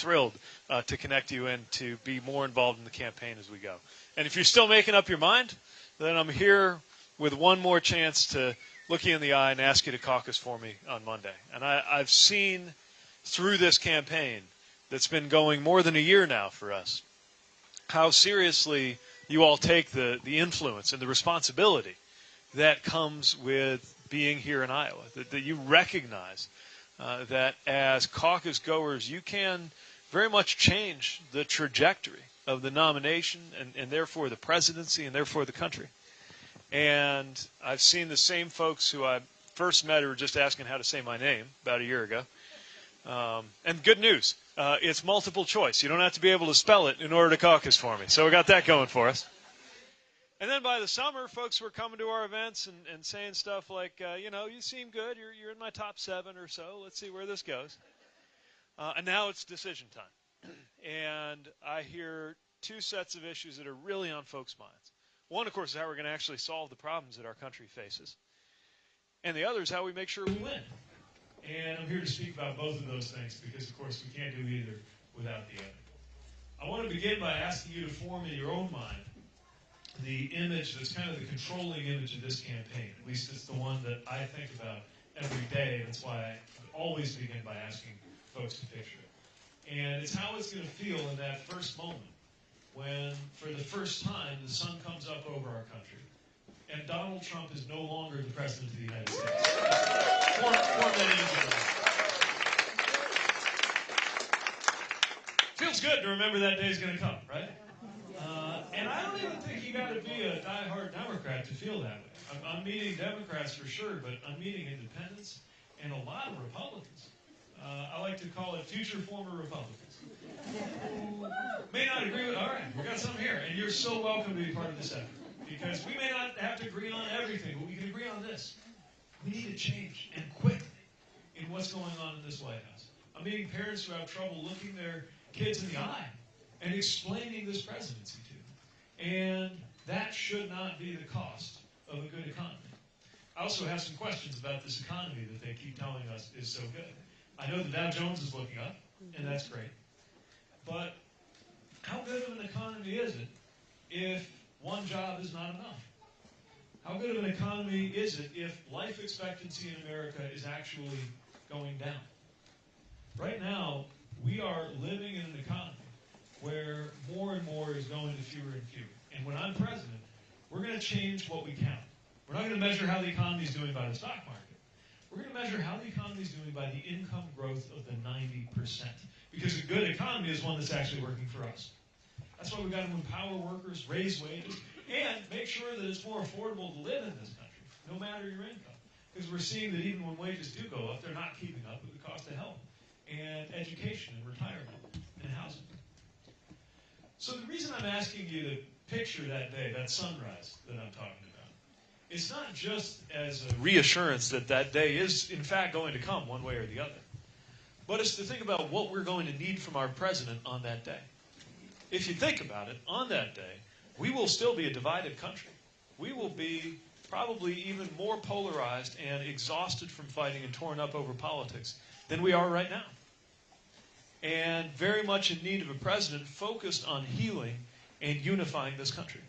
thrilled uh, to connect you and to be more involved in the campaign as we go. And if you're still making up your mind, then I'm here with one more chance to look you in the eye and ask you to caucus for me on Monday. And I, I've seen through this campaign that's been going more than a year now for us how seriously you all take the, the influence and the responsibility that comes with being here in Iowa, that, that you recognize uh, that as caucus goers, you can very much change the trajectory of the nomination and, and therefore the presidency and therefore the country. And I've seen the same folks who I first met who were just asking how to say my name about a year ago. Um, and good news, uh, it's multiple choice. You don't have to be able to spell it in order to caucus for me. So we got that going for us. And then by the summer, folks were coming to our events and, and saying stuff like, uh, you know, you seem good. You're, you're in my top seven or so. Let's see where this goes. Uh, and now it's decision time. and I hear two sets of issues that are really on folks' minds. One, of course, is how we're going to actually solve the problems that our country faces. And the other is how we make sure we win. And I'm here to speak about both of those things because, of course, we can't do either without the other. I want to begin by asking you to form in your own mind the image that's kind of the controlling image of this campaign. At least it's the one that I think about every day. That's why I always begin by asking folks to picture it. And it's how it's going to feel in that first moment when, for the first time, the sun comes up over our country and Donald Trump is no longer the president of the United States. For many Feels good to remember that day is going to come, right? And I don't even think you got to be a die-hard Democrat to feel that way. I'm, I'm, meeting Democrats for sure, but I'm meeting independents and a lot of Republicans. Uh, I like to call it future former Republicans. May not agree with, all right, we got some here, and you're so welcome to be part of this effort. Because we may not have to agree on everything, but we can agree on this. We need to change, and quickly, in what's going on in this White House. I'm meeting parents who have trouble looking their kids in the eye and explaining this presidency to. And that should not be the cost of a good economy. I also have some questions about this economy that they keep telling us is so good. I know the Dow Jones is looking up, and that's great. But how good of an economy is it if one job is not enough? How good of an economy is it if life expectancy in America is actually going down? Right now, we are living in an economy where more and more is to fewer and when I'm president, we're going to change what we count. We're not going to measure how the economy is doing by the stock market. We're going to measure how the economy is doing by the income growth of the 90%. Because a good economy is one that's actually working for us. That's why we've got to empower workers, raise wages, and make sure that it's more affordable to live in this country, no matter your income. Because we're seeing that even when wages do go up, they're not keeping up with the cost of health and education and retirement. So the reason I'm asking you to picture that day, that sunrise that I'm talking about, it's not just as a reassurance that that day is in fact going to come one way or the other, but it's to think about what we're going to need from our president on that day. If you think about it, on that day, we will still be a divided country. We will be probably even more polarized and exhausted from fighting and torn up over politics than we are right now and very much in need of a president focused on healing and unifying this country.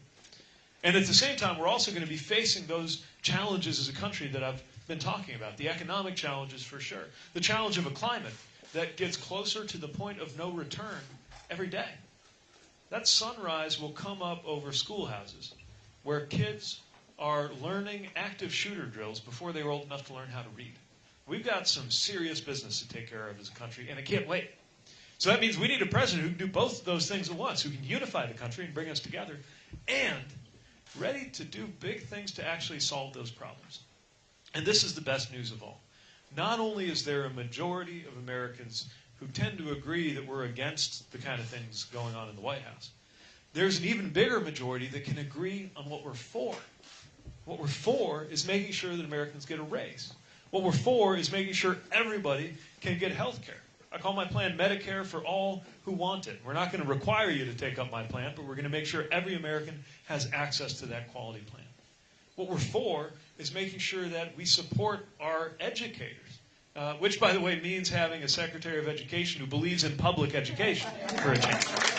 And at the same time, we're also going to be facing those challenges as a country that I've been talking about the economic challenges for sure, the challenge of a climate that gets closer to the point of no return every day. That sunrise will come up over schoolhouses where kids are learning active shooter drills before they're old enough to learn how to read. We've got some serious business to take care of as a country, and I can't wait. So that means we need a president who can do both of those things at once, who can unify the country and bring us together, and ready to do big things to actually solve those problems. And this is the best news of all. Not only is there a majority of Americans who tend to agree that we're against the kind of things going on in the White House, there's an even bigger majority that can agree on what we're for. What we're for is making sure that Americans get a raise. What we're for is making sure everybody can get health care. I call my plan Medicare for all who want it. We're not going to require you to take up my plan, but we're going to make sure every American has access to that quality plan. What we're for is making sure that we support our educators, uh, which, by the way, means having a Secretary of Education who believes in public education for a change.